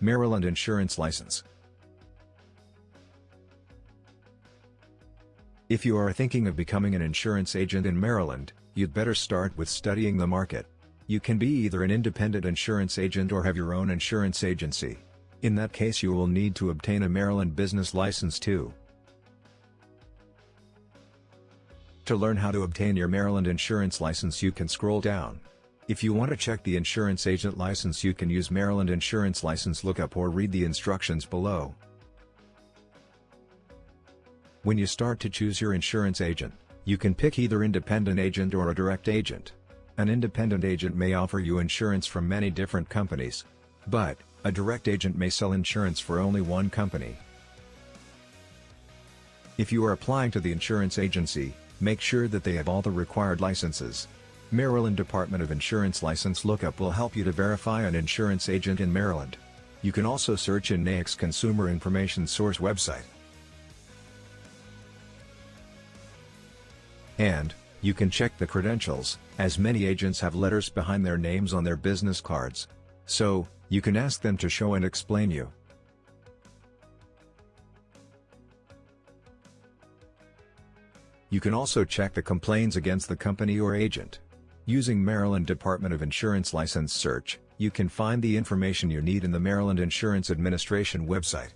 Maryland Insurance License If you are thinking of becoming an insurance agent in Maryland, you'd better start with studying the market. You can be either an independent insurance agent or have your own insurance agency. In that case you will need to obtain a Maryland business license too. To learn how to obtain your Maryland insurance license you can scroll down. If you want to check the insurance agent license you can use Maryland insurance license lookup or read the instructions below. When you start to choose your insurance agent, you can pick either independent agent or a direct agent. An independent agent may offer you insurance from many different companies. But, a direct agent may sell insurance for only one company. If you are applying to the insurance agency, make sure that they have all the required licenses. Maryland Department of Insurance License Lookup will help you to verify an insurance agent in Maryland. You can also search in NAIC's Consumer Information Source website. And, you can check the credentials, as many agents have letters behind their names on their business cards. So, you can ask them to show and explain you. You can also check the complaints against the company or agent. Using Maryland Department of Insurance License Search, you can find the information you need in the Maryland Insurance Administration website.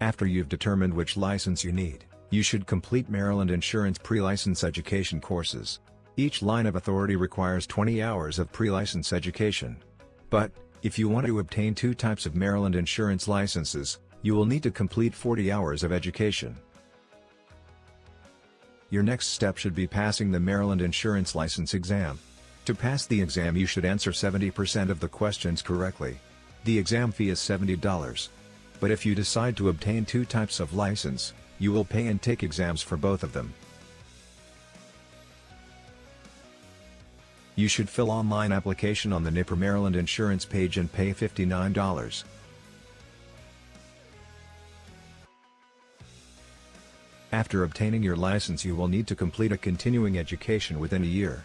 After you've determined which license you need, you should complete Maryland Insurance pre-license education courses. Each line of authority requires 20 hours of pre-license education. But, if you want to obtain two types of Maryland insurance licenses, you will need to complete 40 hours of education. Your next step should be passing the Maryland Insurance License exam. To pass the exam you should answer 70% of the questions correctly. The exam fee is $70. But if you decide to obtain two types of license, you will pay and take exams for both of them. You should fill online application on the NIPR Maryland insurance page and pay $59. After obtaining your license you will need to complete a continuing education within a year.